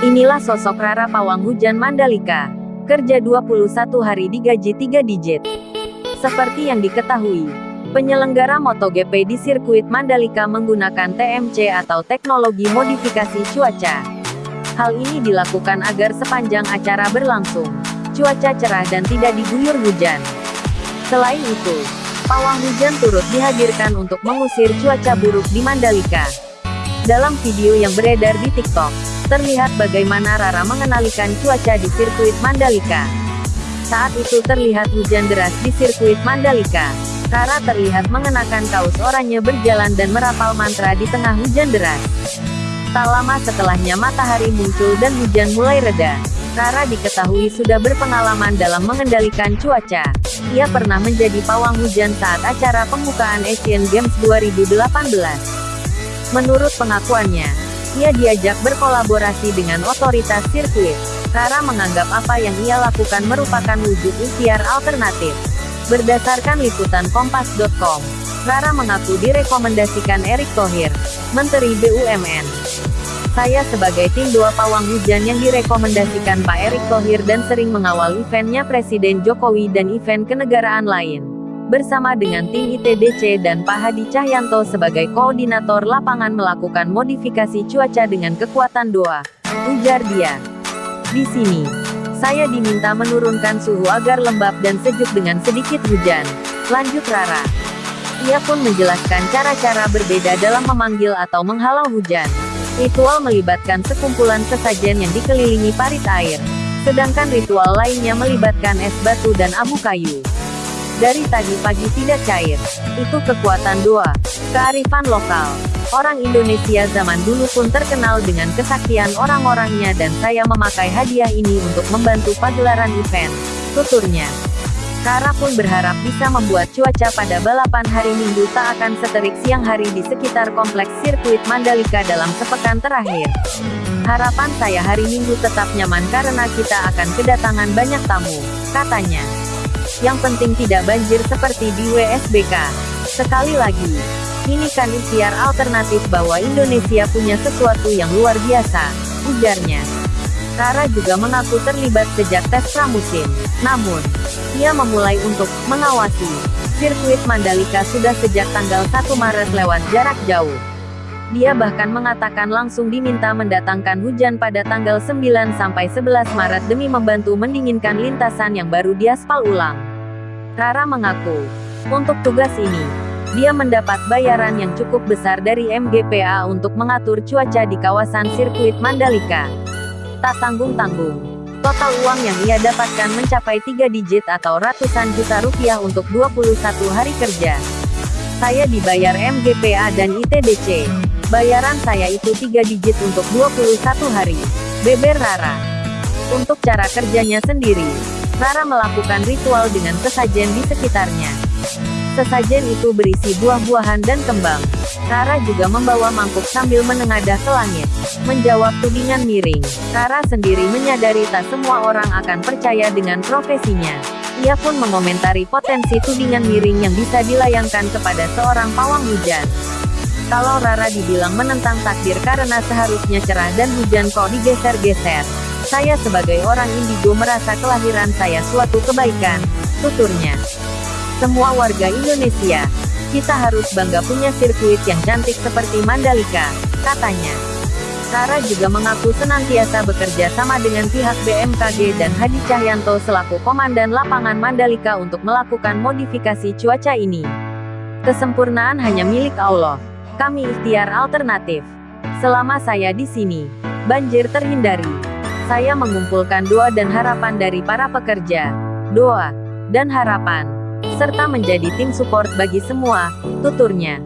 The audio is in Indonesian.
Inilah sosok Rara Pawang Hujan Mandalika. Kerja 21 hari digaji 3 digit. Seperti yang diketahui, penyelenggara MotoGP di sirkuit Mandalika menggunakan TMC atau teknologi modifikasi cuaca. Hal ini dilakukan agar sepanjang acara berlangsung, cuaca cerah dan tidak diguyur hujan. Selain itu, pawang hujan turut dihadirkan untuk mengusir cuaca buruk di Mandalika. Dalam video yang beredar di TikTok, terlihat bagaimana Rara mengenalikan cuaca di sirkuit Mandalika. Saat itu terlihat hujan deras di sirkuit Mandalika. Rara terlihat mengenakan kaos oranye berjalan dan merapal mantra di tengah hujan deras. Tak lama setelahnya matahari muncul dan hujan mulai reda. Rara diketahui sudah berpengalaman dalam mengendalikan cuaca. Ia pernah menjadi pawang hujan saat acara pembukaan Asian Games 2018. Menurut pengakuannya, ia diajak berkolaborasi dengan otoritas sirkuit. Rara menganggap apa yang ia lakukan merupakan wujud ikhtiar alternatif. Berdasarkan liputan kompas.com, Rara mengaku direkomendasikan Erick Thohir, Menteri BUMN. Saya sebagai tim dua pawang hujan yang direkomendasikan Pak Erick Thohir dan sering mengawal eventnya Presiden Jokowi dan event kenegaraan lain bersama dengan tim ITDC dan Pak Hadi Cahyanto sebagai koordinator lapangan melakukan modifikasi cuaca dengan kekuatan doa. Ujar dia. Di sini, saya diminta menurunkan suhu agar lembab dan sejuk dengan sedikit hujan. Lanjut Rara. Ia pun menjelaskan cara-cara berbeda dalam memanggil atau menghalau hujan. Ritual melibatkan sekumpulan sesajen yang dikelilingi parit air. Sedangkan ritual lainnya melibatkan es batu dan abu kayu. Dari tadi pagi tidak cair. Itu kekuatan doa. Kearifan lokal. Orang Indonesia zaman dulu pun terkenal dengan kesaktian orang-orangnya dan saya memakai hadiah ini untuk membantu pagelaran event. Tuturnya. Kara pun berharap bisa membuat cuaca pada balapan hari Minggu tak akan seterik siang hari di sekitar kompleks sirkuit Mandalika dalam sepekan terakhir. Harapan saya hari Minggu tetap nyaman karena kita akan kedatangan banyak tamu, katanya. Yang penting tidak banjir seperti di WSBK. Sekali lagi, ini kan ikhtiar alternatif bahwa Indonesia punya sesuatu yang luar biasa, ujarnya. Rara juga mengaku terlibat sejak tes pramusim. Namun, ia memulai untuk mengawasi sirkuit Mandalika sudah sejak tanggal 1 Maret lewat jarak jauh. Dia bahkan mengatakan langsung diminta mendatangkan hujan pada tanggal 9 sampai 11 Maret demi membantu mendinginkan lintasan yang baru diaspal ulang. Rara mengaku, untuk tugas ini, dia mendapat bayaran yang cukup besar dari MGPA untuk mengatur cuaca di kawasan sirkuit Mandalika. Tak tanggung-tanggung. Total uang yang ia dapatkan mencapai tiga digit atau ratusan juta rupiah untuk 21 hari kerja. Saya dibayar MGPA dan ITDC. Bayaran saya itu tiga digit untuk 21 hari. Beber Rara. Untuk cara kerjanya sendiri, Rara melakukan ritual dengan sesajen di sekitarnya. Sesajen itu berisi buah-buahan dan kembang. Rara juga membawa mangkuk sambil menengadah ke langit. Menjawab tudingan miring, Rara sendiri menyadari tak semua orang akan percaya dengan profesinya. Ia pun mengomentari potensi tudingan miring yang bisa dilayangkan kepada seorang pawang hujan. Kalau Rara dibilang menentang takdir karena seharusnya cerah dan hujan kok digeser-geser. Saya sebagai orang indigo merasa kelahiran saya suatu kebaikan, tuturnya. Semua warga Indonesia, kita harus bangga punya sirkuit yang cantik seperti Mandalika, katanya. Rara juga mengaku senantiasa bekerja sama dengan pihak BMKG dan Hadi Cahyanto selaku Komandan Lapangan Mandalika untuk melakukan modifikasi cuaca ini. Kesempurnaan hanya milik Allah. Kami ikhtiar alternatif. Selama saya di sini, banjir terhindari saya mengumpulkan doa dan harapan dari para pekerja, doa, dan harapan, serta menjadi tim support bagi semua, tuturnya.